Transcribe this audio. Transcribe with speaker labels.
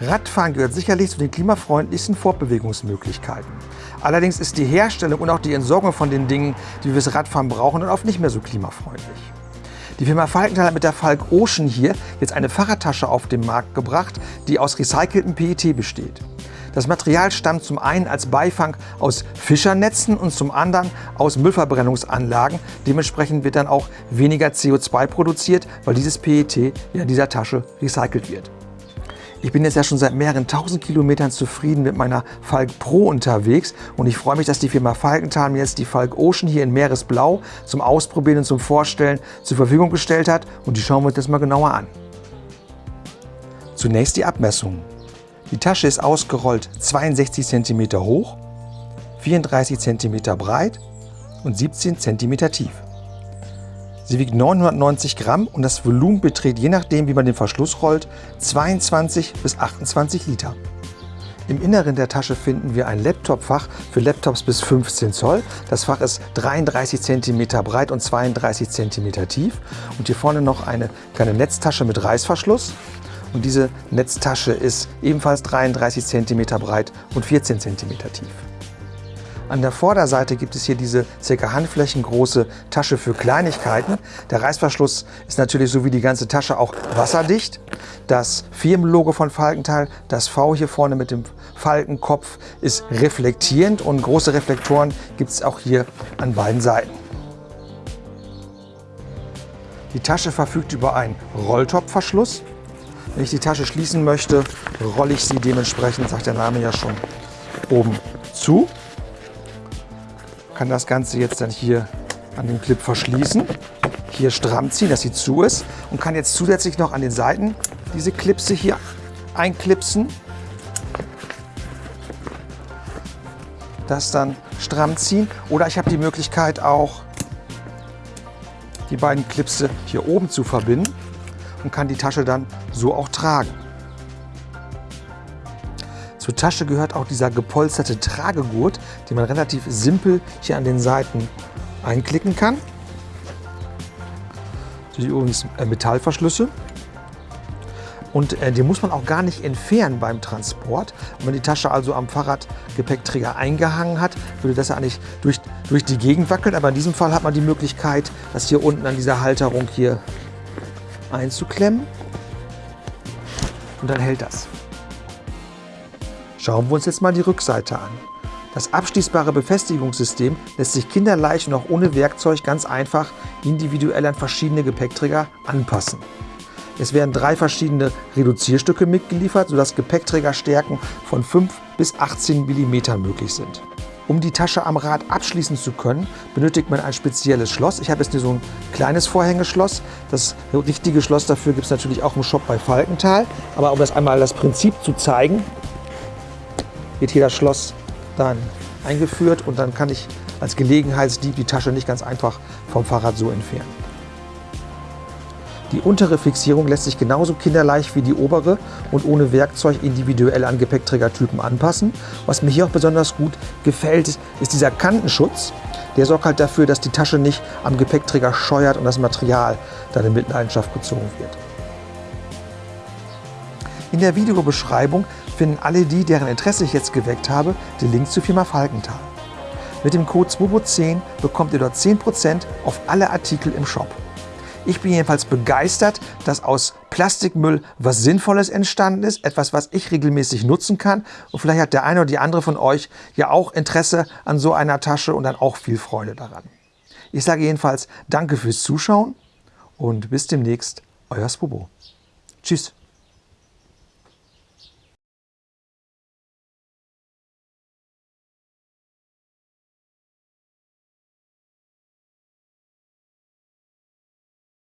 Speaker 1: Radfahren gehört sicherlich zu den klimafreundlichsten Fortbewegungsmöglichkeiten. Allerdings ist die Herstellung und auch die Entsorgung von den Dingen, die wir fürs Radfahren brauchen, dann oft nicht mehr so klimafreundlich. Die Firma Falkenthal hat mit der Falk Ocean hier jetzt eine Fahrradtasche auf den Markt gebracht, die aus recyceltem PET besteht. Das Material stammt zum einen als Beifang aus Fischernetzen und zum anderen aus Müllverbrennungsanlagen. Dementsprechend wird dann auch weniger CO2 produziert, weil dieses PET in dieser Tasche recycelt wird. Ich bin jetzt ja schon seit mehreren tausend Kilometern zufrieden mit meiner Falk Pro unterwegs und ich freue mich, dass die Firma Falkenthal mir jetzt die Falk Ocean hier in Meeresblau zum Ausprobieren und zum Vorstellen zur Verfügung gestellt hat und die schauen wir uns jetzt mal genauer an. Zunächst die Abmessungen. Die Tasche ist ausgerollt 62 cm hoch, 34 cm breit und 17 cm tief. Sie wiegt 990 Gramm und das Volumen beträgt je nachdem, wie man den Verschluss rollt, 22 bis 28 Liter. Im Inneren der Tasche finden wir ein Laptopfach für Laptops bis 15 Zoll. Das Fach ist 33 cm breit und 32 cm tief. Und hier vorne noch eine kleine Netztasche mit Reißverschluss. Und diese Netztasche ist ebenfalls 33 cm breit und 14 cm tief. An der Vorderseite gibt es hier diese ca. handflächengroße Tasche für Kleinigkeiten. Der Reißverschluss ist natürlich so wie die ganze Tasche auch wasserdicht. Das Firmenlogo von Falkenthal, das V hier vorne mit dem Falkenkopf, ist reflektierend und große Reflektoren gibt es auch hier an beiden Seiten. Die Tasche verfügt über einen Rolltopfverschluss. Wenn ich die Tasche schließen möchte, rolle ich sie dementsprechend, sagt der Name ja schon, oben zu kann das Ganze jetzt dann hier an dem Clip verschließen, hier stramm ziehen, dass sie zu ist und kann jetzt zusätzlich noch an den Seiten diese Clipse hier einklipsen. Das dann stramm ziehen oder ich habe die Möglichkeit auch die beiden Clipse hier oben zu verbinden und kann die Tasche dann so auch tragen. Zur Tasche gehört auch dieser gepolsterte Tragegurt, den man relativ simpel hier an den Seiten einklicken kann. Das sind übrigens äh, Metallverschlüsse. Und äh, den muss man auch gar nicht entfernen beim Transport. Wenn man die Tasche also am Fahrradgepäckträger eingehangen hat, würde das ja eigentlich durch, durch die Gegend wackeln. Aber in diesem Fall hat man die Möglichkeit, das hier unten an dieser Halterung hier einzuklemmen. Und dann hält das. Schauen wir uns jetzt mal die Rückseite an. Das abschließbare Befestigungssystem lässt sich kinderleicht und auch ohne Werkzeug ganz einfach individuell an verschiedene Gepäckträger anpassen. Es werden drei verschiedene Reduzierstücke mitgeliefert, sodass Gepäckträgerstärken von 5 bis 18 mm möglich sind. Um die Tasche am Rad abschließen zu können, benötigt man ein spezielles Schloss. Ich habe jetzt hier so ein kleines Vorhängeschloss. Das richtige Schloss dafür gibt es natürlich auch im Shop bei Falkenthal. Aber um das einmal das Prinzip zu zeigen, wird hier das Schloss dann eingeführt und dann kann ich als Gelegenheitsdieb die Tasche nicht ganz einfach vom Fahrrad so entfernen. Die untere Fixierung lässt sich genauso kinderleicht wie die obere und ohne Werkzeug individuell an Gepäckträgertypen anpassen. Was mir hier auch besonders gut gefällt, ist dieser Kantenschutz. Der sorgt halt dafür, dass die Tasche nicht am Gepäckträger scheuert und das Material dann in Mitleidenschaft gezogen wird. In der Videobeschreibung finden alle die, deren Interesse ich jetzt geweckt habe, den Link zur Firma Falkenthal. Mit dem Code SWOBO10 bekommt ihr dort 10% auf alle Artikel im Shop. Ich bin jedenfalls begeistert, dass aus Plastikmüll was Sinnvolles entstanden ist, etwas, was ich regelmäßig nutzen kann. Und vielleicht hat der eine oder die andere von euch ja auch Interesse an so einer Tasche und dann auch viel Freude daran. Ich sage jedenfalls Danke fürs Zuschauen und bis demnächst, euer Spobo. Tschüss.